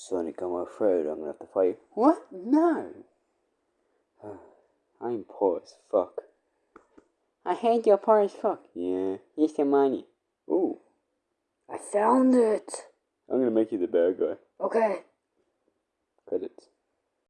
Sonic, I'm afraid I'm gonna have to fight you. What? No! I'm poor as fuck. I hate your poor as fuck. Yeah, here's the money. Ooh. I found it. I'm gonna make you the bad guy. Okay. Credits.